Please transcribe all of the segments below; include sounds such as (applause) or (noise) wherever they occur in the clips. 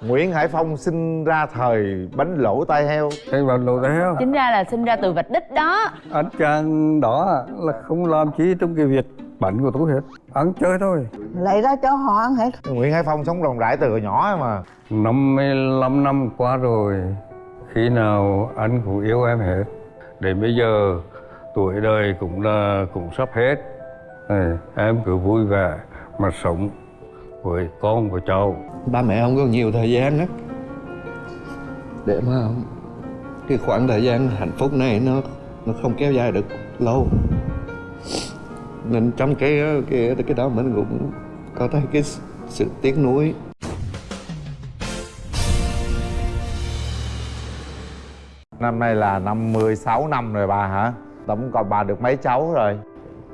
Nguyễn Hải Phong sinh ra thời bánh lỗ tai heo. Cái bánh lỗ tai heo Chính ra là sinh ra từ vạch đích đó. Anh chàng đó là không làm chi trong cái việc bánh của tôi hết. Ăn chơi thôi. Lấy ra cho họ ăn hết. Nguyễn Hải Phong sống rộng rãi từ hồi nhỏ mà. 55 năm qua rồi Khi nào anh cũng yêu em hết. Đến bây giờ tuổi đời cũng là cũng sắp hết. Này, Em cứ vui vẻ mà sống với con và cháu ba mẹ không có nhiều thời gian á để mà cái khoảng thời gian hạnh phúc này nó nó không kéo dài được lâu nên trong cái cái cái đó mình cũng có thấy cái sự tiếc nuối Năm nay là 56 năm rồi bà hả? Tổng còn bà được mấy cháu rồi?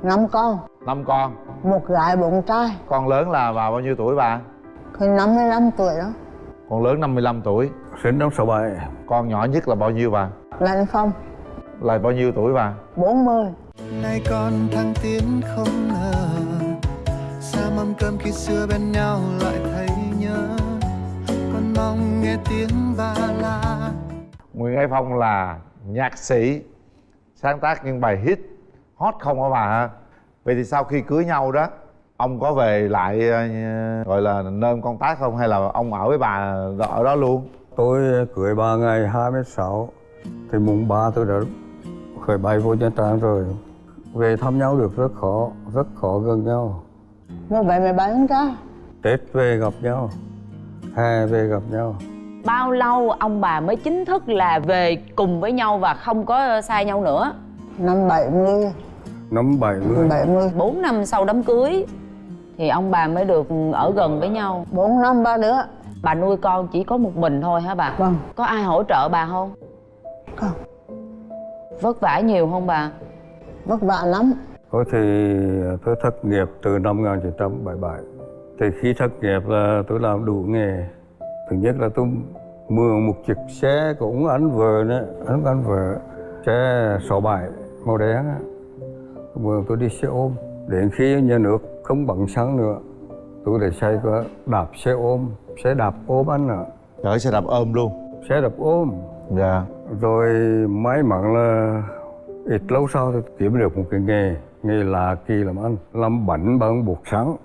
Năm con. Năm con? Một gái bốn trai. Con lớn là bà bao nhiêu tuổi bà? khi 55 tuổi đó. Con lớn 55 tuổi. Sinh năm 67 Con nhỏ nhất là bao nhiêu bà? Lạnh Phong. Là bao nhiêu tuổi bà? 40 nay con thăng tiến không ngờ xa mâm cơm khi xưa bên nhau lại thấy nhớ. Con mong nghe tiếng ba la. Nguyễn Hải Phong là nhạc sĩ Sáng tác những bài hit hot không hả bà hả? Vậy thì sau khi cưới nhau đó Ông có về lại ờ, gọi là nơi công tác không? Hay là ông ở với bà ở đó luôn? Tôi cưới bà ngày 26 Thì mùng 3 tôi đã khởi bay vô Nha Trang rồi Về thăm nhau được rất khó, rất khó gần nhau bảy mười bảy con trai Tết về gặp nhau Hè về gặp nhau Bao lâu ông bà mới chính thức là về cùng với nhau và không có xa nhau nữa năm 70 Năm 70 70 4 năm sau đám cưới Thì ông bà mới được ở gần với nhau. Bốn năm ba đứa. Bà nuôi con chỉ có một mình thôi hả bà? vâng. Có ai hỗ trợ bà không? không. Vất vả nhiều không bà? vất vả lắm. Tôi thì tôi thất nghiệp từ năm 1977 Thì khi thất nghiệp là tôi làm đủ nghề. Thứ nhất là tôi mượn một chiếc xe của ông anh vợ nữa Anh anh vợ Xe 67 màu đen Mượn tôi đi xe ôm Đến khi nhà nước không bằng xăng nữa Tôi để xe có đạp xe ôm Xe đạp ôm anh ạ. Chở xe đạp ôm luôn. Xe đạp ôm. Dạ. Rồi may mắn là ít lâu sau tôi kiếm được một cái nghề Nghề là kỳ làm ăn Làm bánh bằng bột sắn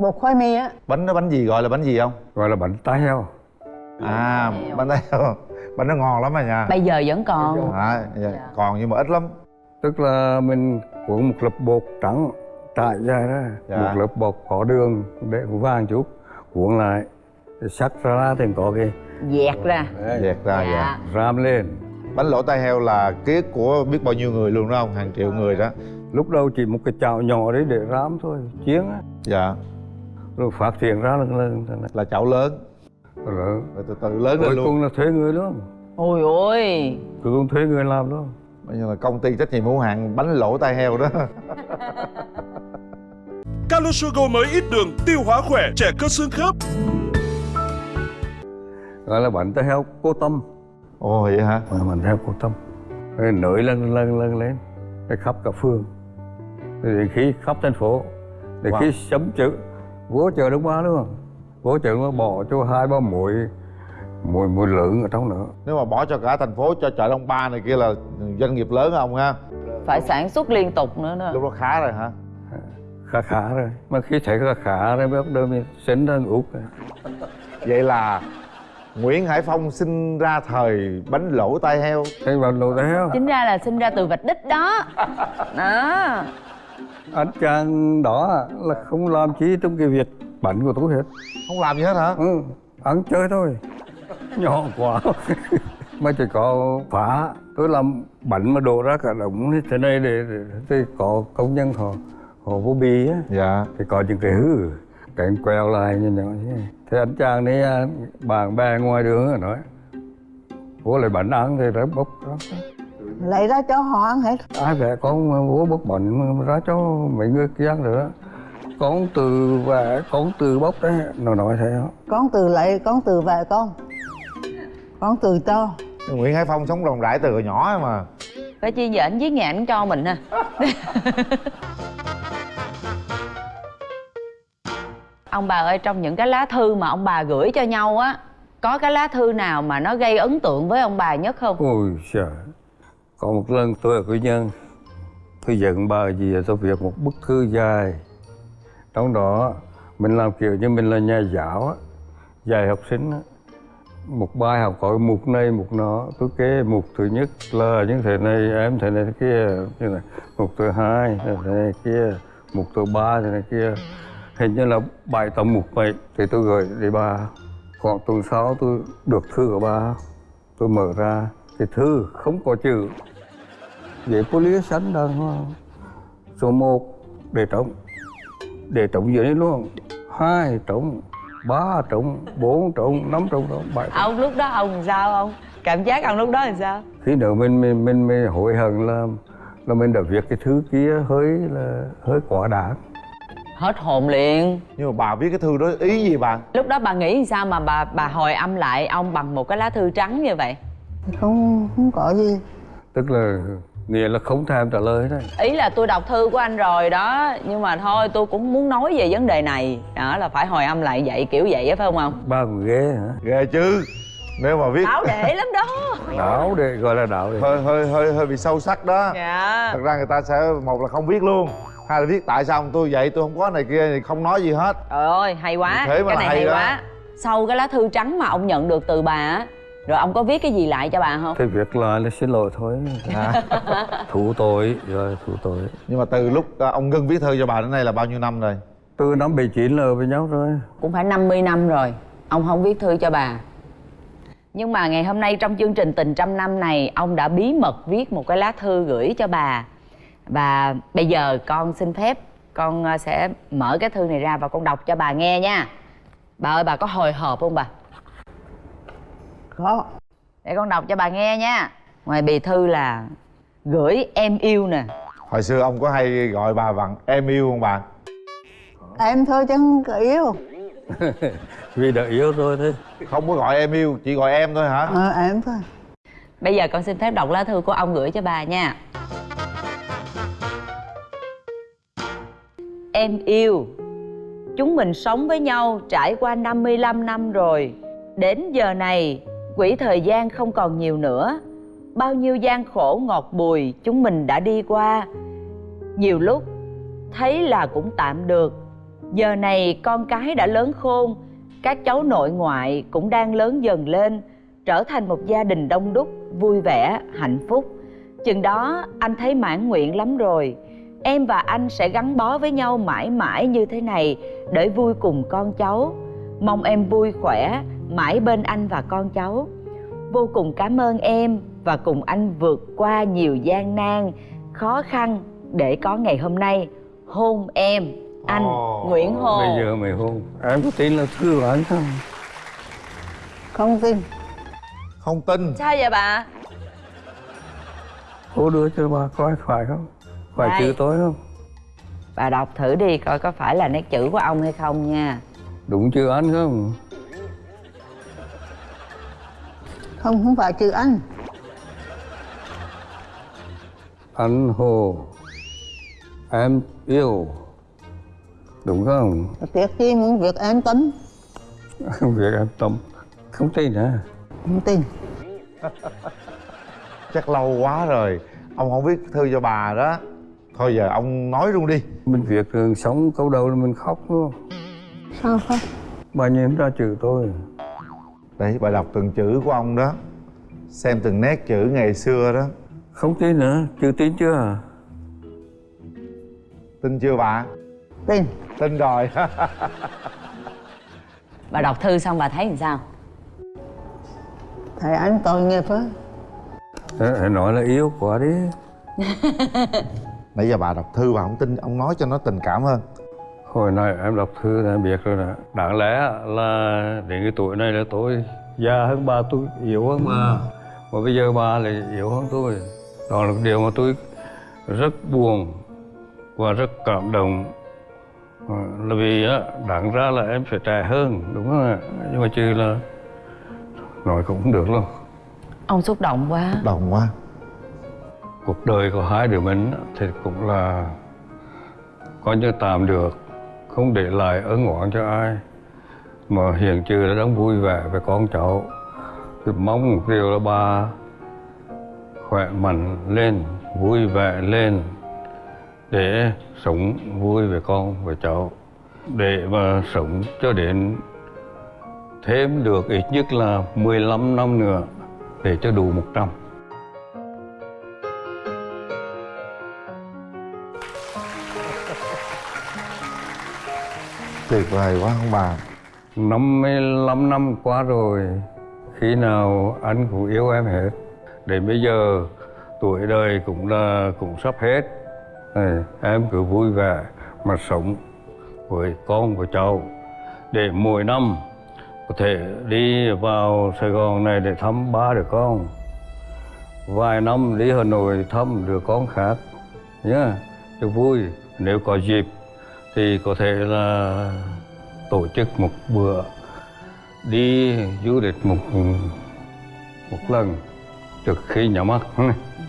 bột khoai mì á. Bánh nó bánh gì gọi là bánh gì không? Gọi là bánh tai heo. À bánh tay heo. Bánh nó ngon lắm à nha. Bây giờ vẫn còn. À, dạ. Còn nhưng mà ít lắm Tức là mình cuộn một lớp bột trắng trải dài ra. Dạ. Một lớp bột có đường để vàng chút. Cuộn lại thì sắc ra thì có cái Dẹt ra. Dẹt ra dạ. Dạ. ram lên. Bánh lỗ tai heo là ký ức của biết bao nhiêu người luôn đó không? Hàng triệu người đó. Lúc đầu chỉ một cái chảo nhỏ đấy để rám thôi Chiến á. Dạ. Rồi phát triển ra lần lần. Là chảo lớn. Rồi Rồi từ từ lớn lên cuối luôn. cùng là thuê người luôn. Ôi ôi. Cuối cùng thuê người làm luôn Bây giờ là công ty trách nhiệm hữu hạn bánh lỗ tai heo đó (laughs) Calosugo mới ít đường, tiêu hóa khỏe, trẻ cơ xương khớp. Gọi là bánh tai heo cô tâm Ồ vậy hả? mà mình theo cô tâm rồi nổi lên lên lên lên để khắp cả rồi đến khi khắp thành phố để Wow. khi sấm chữ vô chợ đông ba luôn vô chợ nó bỏ cho hai ba mũi mũi mũi lượng ở trong nữa Nếu mà bỏ cho cả thành phố cho chợ Đông Ba này kia là doanh nghiệp lớn không ha? Phải sản xuất liên tục nữa nè Lúc đó khá rồi hả? khá khá rồi. Mà khi thấy khá khá rồi bắt đầu mình sinh ra út. Vậy là Nguyễn Hải Phong sinh ra thời bánh lỗ tai heo. Cái vào lô tay heo. Chính ra là sinh ra từ vạch đích đó. Đó. Anh chàng đó là không làm chi trong cái việc bánh của tôi hết. Không làm gì hết hả? ừ, ăn chơi thôi (laughs) nhỏ quá. (laughs) Mà chỉ có phá tôi làm bánh mà đổ ra cả đống như thế này để, để, thì có công nhân họ họ vô bì á. Dạ. Thì có những cái hư cái anh queo lại như nhỏ thế. Này. thế anh chàng đấy à, bạn bè ngoài đường nói bố lại bánh ăn thì ra bốc đó. lấy ra cho họ ăn hết. Ai vẽ con bố bốc bánh mà ra cho mấy người kia ăn nữa con từ vẽ con từ bốc đấy nó nói thế đó. Con từ lấy con từ về con con từ cho Nguyễn Hải Phong sống rộng rãi từ hồi nhỏ mà. Phải chi giờ ảnh viết nhà ảnh cho mình ha. (laughs) Ông bà ơi trong những cái lá thư mà ông bà gửi cho nhau á có cái lá thư nào mà nó gây ấn tượng với ông bà nhất không? Ôi trời còn một lần tôi ở quy nhân tôi giận bà gì tôi viết một bức thư dài. Trong đó mình làm kiểu như mình là nhà giáo á dạy học sinh á một bài học hỏi mục này mục nó tôi kế mục thứ nhất là những thế này, em thế này, thế kia, như này. Mục thứ hai, thế này kia. Mục thứ ba, thế này, kia. Hình như là bài tập mục vậy. Thì tôi gửi để bà. Khoảng tuần sau tôi được thư của bà. Tôi mở ra. Thì thư không có chữ. Vậy có lý sẵn đàng hoàng số một, để trống. Để trống dưới luôn. Hai trống ba trống bốn trống năm trống trống bảy ông lúc đó ông sao không cảm giác ông lúc đó làm sao? Khi nữa mình mình mình, mình hối hận là là mình đã viết cái thứ kia hơi là hơi quá đáng. Hết hồn liền. Nhưng mà bà viết cái thư đó ý gì bà? Lúc đó bà nghĩ sao mà bà bà hồi âm lại ông bằng một cái lá thư trắng như vậy? Không không có gì. Tức là nghĩa là không thèm trả lời đấy. Ý là tôi đọc thư của anh rồi đó nhưng mà thôi tôi cũng muốn nói về vấn đề này. Đó là phải hồi âm lại vậy kiểu vậy á phải không ông? Ba còn ghê hả? Ghê chứ. Nếu mà viết đáo để lắm đó. Đạo để gọi là đạo để hơi hơi hơi hơi bị sâu sắc đó. Dạ. Thật ra người ta sẽ một là không biết luôn hai là viết tại sao tôi vậy tôi không có này kia thì không nói gì hết. Trời ơi hay quá. Thế mà cái này hay hay đó. quá. Sau cái lá thư trắng mà ông nhận được từ bà á rồi ông có viết cái gì lại cho bà không? Thì việc lại là xin lỗi thôi. À. (laughs) thủ tội rồi thủ tội. Nhưng mà từ lúc à, ông ngưng viết thư cho bà đến nay là bao nhiêu năm rồi? Từ năm 79 là với nhau rồi. Cũng phải 50 năm rồi. Ông không viết thư cho bà. Nhưng mà ngày hôm nay trong chương trình tình trăm năm này ông đã bí mật viết một cái lá thư gửi cho bà. Và bây giờ con xin phép con ờ, sẽ mở cái thư này ra và con đọc cho bà nghe nha. Bà ơi bà có hồi hộp không bà có. Để con đọc cho bà nghe nha. Ngoài bì thư là gửi em yêu nè. Hồi xưa ông có hay gọi bà bằng em yêu không bà? Em thôi chứ không có yêu (laughs) vì đã yêu rồi thế không có gọi em yêu chỉ gọi em thôi hả? Ờ, em thôi. Bây giờ con xin phép đọc lá thư của ông gửi cho bà nha. Em yêu Chúng mình sống với nhau trải qua 55 năm rồi. Đến giờ này Quỹ thời gian không còn nhiều nữa. Bao nhiêu gian khổ ngọt bùi Chúng mình đã đi qua. Nhiều lúc Thấy là cũng tạm được. Giờ này con cái đã lớn khôn Các cháu nội ngoại cũng đang lớn dần lên Trở thành một gia đình đông đúc Vui vẻ, hạnh phúc. Chừng đó anh thấy mãn nguyện lắm rồi. Em và anh sẽ gắn bó với nhau mãi mãi như thế này Để vui cùng con cháu. Mong em vui khỏe Mãi bên anh và con cháu. Vô cùng cảm ơn em Và cùng anh vượt qua nhiều gian nan Khó khăn Để có ngày hôm nay Hôn em Anh Ồ. Nguyễn Hồ. bây giờ mày hôn. Em có tin là thư của anh không? Không tin. Không tin. Sao vậy bà? cô đưa cho bà? Coi phải không? Phải Đây. chữ tôi không? Bà đọc thử đi coi có phải là nét chữ của ông hay không nha. Đúng chữ anh không không không phải chữ anh anh hồ. Em yêu. Đúng không? Tiếc chi muốn việc em tính (laughs) việc em tâm. Không tin hả? Không tin. (laughs) Chắc lâu quá rồi. Ông không viết thư cho bà đó. Thôi giờ ông nói luôn đi. Mình việc thường sống câu đầu là mình khóc luôn sao không? Bà nhìn ra chữ tôi đấy bà đọc từng chữ của ông đó. Xem từng nét chữ ngày xưa đó. Không tin nữa chưa tin chưa? Tin chưa bà? Tin. Tin rồi. (laughs) Bà đọc thư xong bà thấy làm sao? thầy anh tội nghiệp á Thế hãy nói là yêu quá đi. (laughs) Nãy giờ bà đọc thư bà không tin ông nói cho nó tình cảm hơn hồi này em đọc thư là em biết rồi nè. Đáng lẽ là đến cái tuổi này là tôi già hơn bà tôi yếu hơn bà. Mà. Bây giờ bà lại yếu hơn tôi. Đó là điều mà tôi rất buồn và rất cảm động. Ờ, là vì á đáng ra là em phải trẻ hơn đúng không ạ? Nhưng mà chứ là nói cũng không được luôn Ông xúc động quá. Đồng quá. Cuộc đời của hai đứa mình thì cũng là coi như tạm được không để lại ơn oán cho ai. Mà hiện trừ là đang vui vẻ với con cháu. Thì mong một điều là bà khỏe mạnh lên, vui vẻ lên, để sống vui với con, với cháu. Để mà sống cho đến thêm được ít nhất là 15 năm nữa, để cho đủ 100 tuyệt vời quá ông bà? 55 năm qua rồi Khi nào anh cũng yêu em hết. Đến bây giờ tuổi đời cũng là cũng sắp hết. Này, Em cứ vui vẻ mà sống với con và cháu. Để mỗi năm có thể đi vào Sài Gòn này để thăm ba đứa con. Vài năm đi Hà Nội thăm đứa con khác. Nhé Cho vui Nếu có dịp thì có thể là tổ chức một bữa đi du lịch một một lần trước khi nhắm mắt.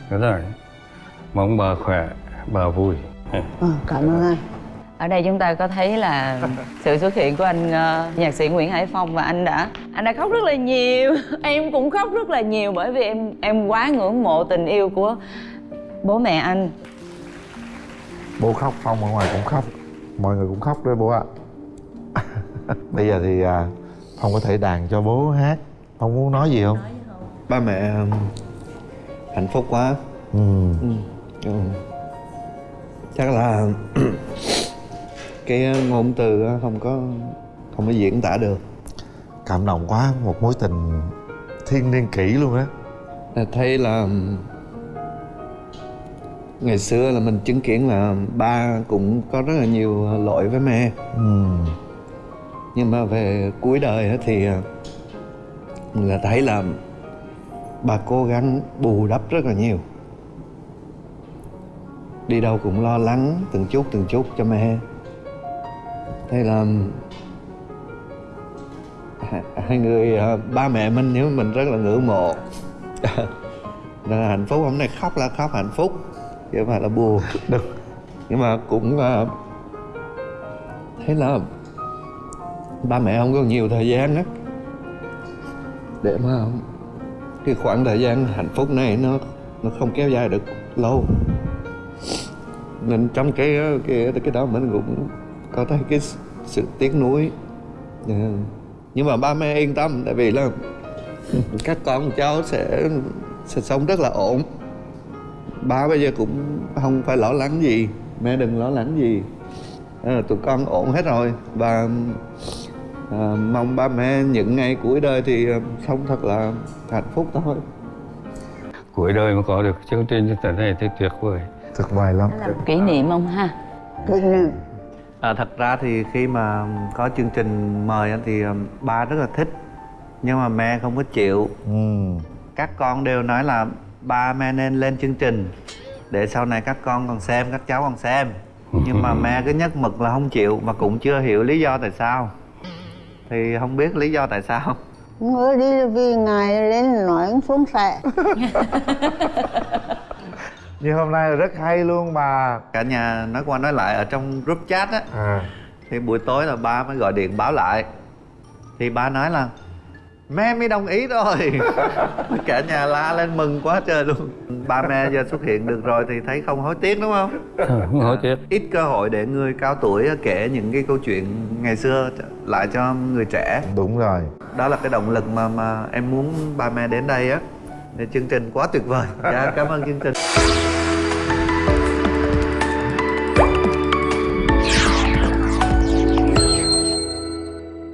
Thế rồi mong bà khỏe bà vui. Ờ, cảm ơn anh. Ở đây chúng ta có thấy là (laughs) sự xuất hiện của anh ờ, nhạc sĩ Nguyễn Hải Phong và anh đã anh đã khóc rất là nhiều. (laughs) Em cũng khóc rất là nhiều bởi vì em em quá ngưỡng mộ tình yêu của bố mẹ anh. Bố khóc phong ở ngoài cũng khóc mọi người cũng khóc đấy bố ạ. (laughs) Bây giờ thì à, phong có thể đàn cho bố hát. Phong muốn nói gì không? Ba mẹ um, hạnh phúc quá. Ừ. ừ. Ừ. chắc là (clears throat) cái ngôn từ á không có không có diễn tả được. Cảm động quá một mối tình thiên niên kỷ luôn á. Thấy là ngày xưa là mình chứng kiến là ba cũng có rất là nhiều lỗi với mẹ. Ừ. nhưng mà về cuối đời thì à, mình là thấy là bà cố gắng bù đắp rất là nhiều. Đi đâu cũng lo lắng từng chút từng chút cho mẹ. Thế là (laughs) hai- người à, ba mẹ mình nếu mình rất là ngưỡng mộ (laughs) là hạnh phúc hôm nay khóc là khóc hạnh phúc chứ không phải là buồn. Được. Nhưng mà cũng à, thấy là ba mẹ không có nhiều thời gian á. Để mà cái khoảng thời gian hạnh phúc này nó nó không kéo dài được lâu. Nên trong cái cái cái đó mình cũng có thấy cái sự tiếc nuối. Dạ. nhưng mà ba mẹ yên tâm tại vì là các con cháu sẽ sẽ sống rất là ổn ba bây giờ cũng không phải lo lắng gì. Mẹ đừng lo lắng gì. À, tụi con ổn hết rồi. Và à, mong ba mẹ những ngày cuối đời thì à, sống thật là hạnh phúc thôi. Cuối đời mà có được chương trình như thế này thì tuyệt vời. Tuyệt vời lắm. Làm kỷ niệm không ha? À, thật ra thì khi mà có chương trình mời á thì ba rất là thích. Nhưng mà mẹ không có chịu. Ừ. các con đều nói là ba mẹ nên lên chương trình để sau này các con còn xem các cháu còn xem. Nhưng mà mẹ cứ nhất mực là không chịu và cũng chưa hiểu lý do tại sao. Thì không biết lý do tại sao. Mới đi là vì ngài lên nói xuống xẹ (laughs) như hôm nay là rất hay luôn bà cả nhà nói qua nói lại ở trong group chat á. À. thì buổi tối là ba mới gọi điện báo lại. Thì ba nói là mẹ mới đồng ý rồi (laughs) cả nhà la lên mừng quá trời luôn. Ba mẹ giờ xuất hiện được rồi thì thấy không hối tiếc đúng không? (laughs) Không hỏi tiếc. Ít cơ hội để người cao tuổi kể những cái câu chuyện ngày xưa lại cho người trẻ. Đúng rồi. Đó là cái động lực mà mà em muốn ba mẹ đến đây á. Chương trình quá tuyệt vời. Dạ cảm ơn chương trình